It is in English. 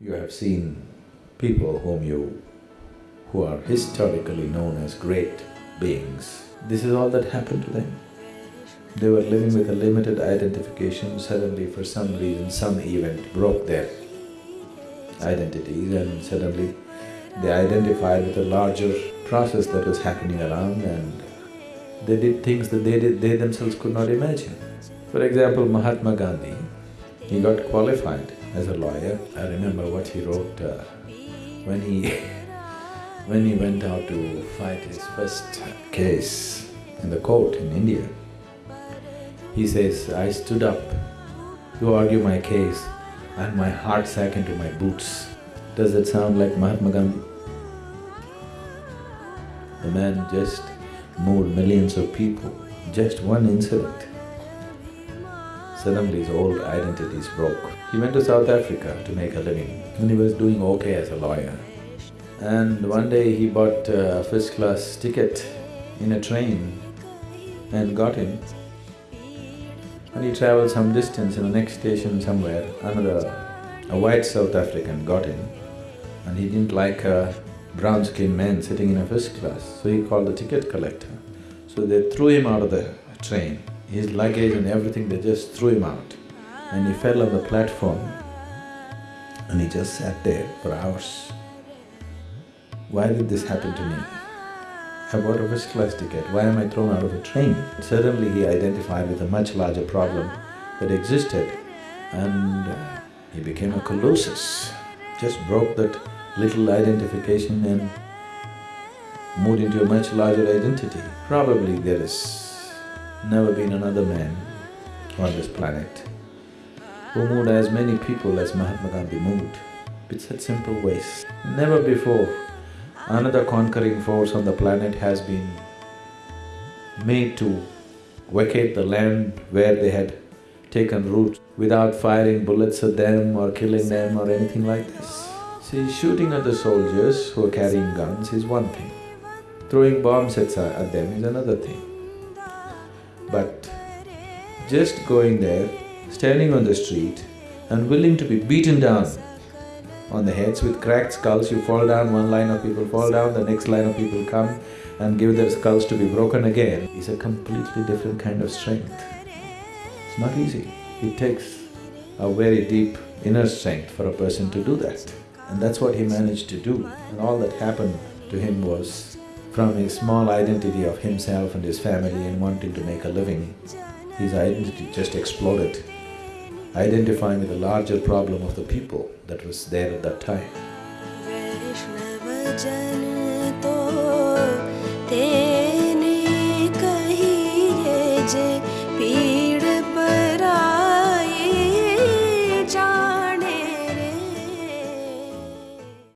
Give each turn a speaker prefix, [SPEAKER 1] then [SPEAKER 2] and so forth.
[SPEAKER 1] You have seen people whom you… who are historically known as great beings. This is all that happened to them. They were living with a limited identification, suddenly for some reason, some event broke their identities and suddenly they identified with a larger process that was happening around and they did things that they did… they themselves could not imagine. For example, Mahatma Gandhi, he got qualified as a lawyer. I remember what he wrote uh, when he when he went out to fight his first case in the court in India. He says, I stood up to argue my case and my heart sank into my boots. Does that sound like Mahatma Gandhi? The man just moved millions of people, just one incident. Suddenly his old identities broke. He went to South Africa to make a living and he was doing okay as a lawyer. And one day he bought a first-class ticket in a train and got in. And he traveled some distance in the next station somewhere, another… a white South African got in and he didn't like a brown-skinned man sitting in a first class, so he called the ticket collector. So they threw him out of the train his luggage and everything, they just threw him out. And he fell on the platform and he just sat there for hours. Why did this happen to me? I bought a first class ticket, why am I thrown out of a train? Suddenly he identified with a much larger problem that existed and uh, he became a colossus, just broke that little identification and moved into a much larger identity. Probably there is never been another man on this planet who moved as many people as Mahatma Gandhi moved with such simple ways. Never before another conquering force on the planet has been made to vacate the land where they had taken root without firing bullets at them or killing them or anything like this. See, shooting at the soldiers who are carrying guns is one thing, throwing bombs at, at them is another thing. But just going there, standing on the street and willing to be beaten down on the heads with cracked skulls, you fall down, one line of people fall down, the next line of people come and give their skulls to be broken again, is a completely different kind of strength. It's not easy. It takes a very deep inner strength for a person to do that. And that's what he managed to do. And all that happened to him was from his small identity of himself and his family and wanting to make a living, his identity just exploded, identifying with the larger problem of the people that was there at that time.